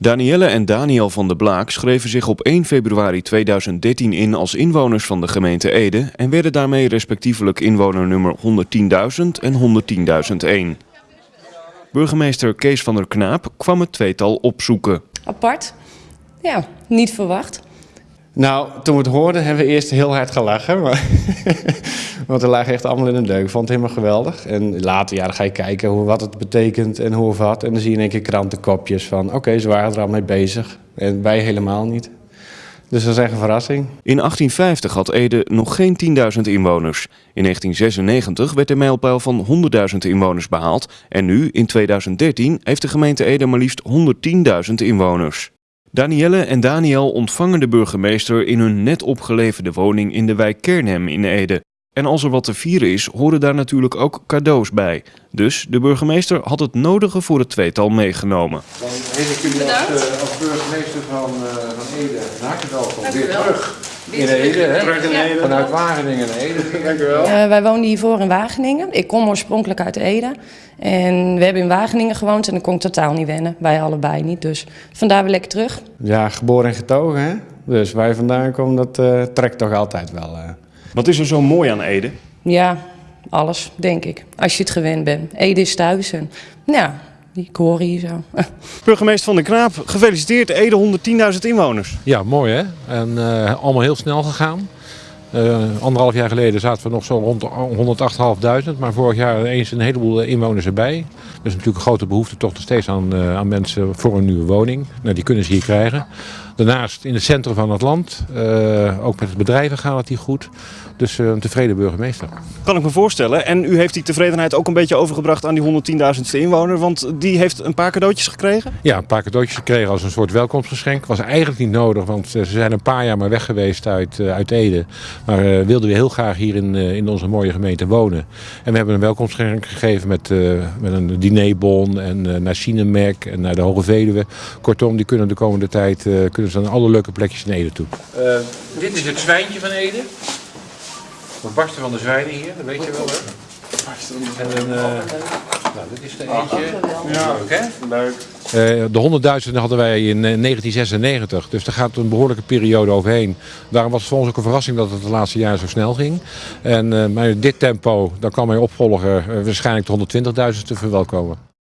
Danielle en Daniel van der Blaak schreven zich op 1 februari 2013 in als inwoners van de gemeente Ede en werden daarmee respectievelijk inwoner nummer 110.000 en 110.001. Burgemeester Kees van der Knaap kwam het tweetal opzoeken. Apart. Ja, niet verwacht. Nou, toen we het hoorden hebben we eerst heel hard gelachen. Maar want we lagen echt allemaal in een deuk. Ik vond het helemaal geweldig. En later ja, dan ga je kijken hoe, wat het betekent en hoe of wat. En dan zie je in één keer krantenkopjes van... oké, ze waren er al mee bezig. En wij helemaal niet. Dus dat is echt een verrassing. In 1850 had Ede nog geen 10.000 inwoners. In 1996 werd de mijlpaal van 100.000 inwoners behaald. En nu, in 2013, heeft de gemeente Ede maar liefst 110.000 inwoners. Danielle en Daniel ontvangen de burgemeester in hun net opgeleverde woning in de wijk Kernhem in Ede. En als er wat te vieren is, horen daar natuurlijk ook cadeaus bij. Dus de burgemeester had het nodige voor het tweetal meegenomen. Dan heet ik jullie als, uh, als burgemeester van, uh, van Ede van harte welkom. Weer terug in Ede, hè? Terug in Ede. Vanuit Wageningen naar Ede. Dank u wel. Uh, wij woonden hiervoor in Wageningen. Ik kom oorspronkelijk uit Ede. En we hebben in Wageningen gewoond en dat kon ik totaal niet wennen. Wij allebei niet, dus vandaar weer lekker terug. Ja, geboren en getogen, hè? Dus waar je vandaan komt, dat uh, trekt toch altijd wel. Wat is er zo mooi aan Ede? Ja, alles, denk ik. Als je het gewend bent. Ede is thuis en ja, ik hoor hier zo. Burgemeester Van der Knaap, gefeliciteerd. Ede 110.000 inwoners. Ja, mooi hè. En uh, allemaal heel snel gegaan. Uh, anderhalf jaar geleden zaten we nog zo rond 108.500, maar vorig jaar eens een heleboel inwoners erbij. Er is natuurlijk een grote behoefte toch nog steeds aan, uh, aan mensen voor een nieuwe woning. Nou, die kunnen ze hier krijgen. Daarnaast in het centrum van het land, uh, ook met de bedrijven gaat het hier goed. Dus uh, een tevreden burgemeester. Kan ik me voorstellen. En u heeft die tevredenheid ook een beetje overgebracht aan die 110.000ste inwoner. Want die heeft een paar cadeautjes gekregen? Ja, een paar cadeautjes gekregen als een soort welkomstgeschenk. Was eigenlijk niet nodig, want ze zijn een paar jaar maar weg geweest uit, uh, uit Ede. Maar wilden we heel graag hier in, in onze mooie gemeente wonen. En we hebben een welkomstgeschenk gegeven met, met een dinerbon en naar Sinemerk en naar de Hoge Veluwe. Kortom, die kunnen de komende tijd kunnen ze naar alle leuke plekjes in Ede toe. dit is het zwijntje van Ede. We barsten van de zwijnen hier, dat weet je wel hè? En een, uh, nou, dit is er eentje. Ja, leuk hè? Leuk. Uh, de 100.000 hadden wij in 1996, dus daar gaat een behoorlijke periode overheen. Daarom was het voor ons ook een verrassing dat het de laatste jaren zo snel ging. En, uh, maar dit tempo, dan kan mijn opvolger waarschijnlijk de 120.000 te verwelkomen.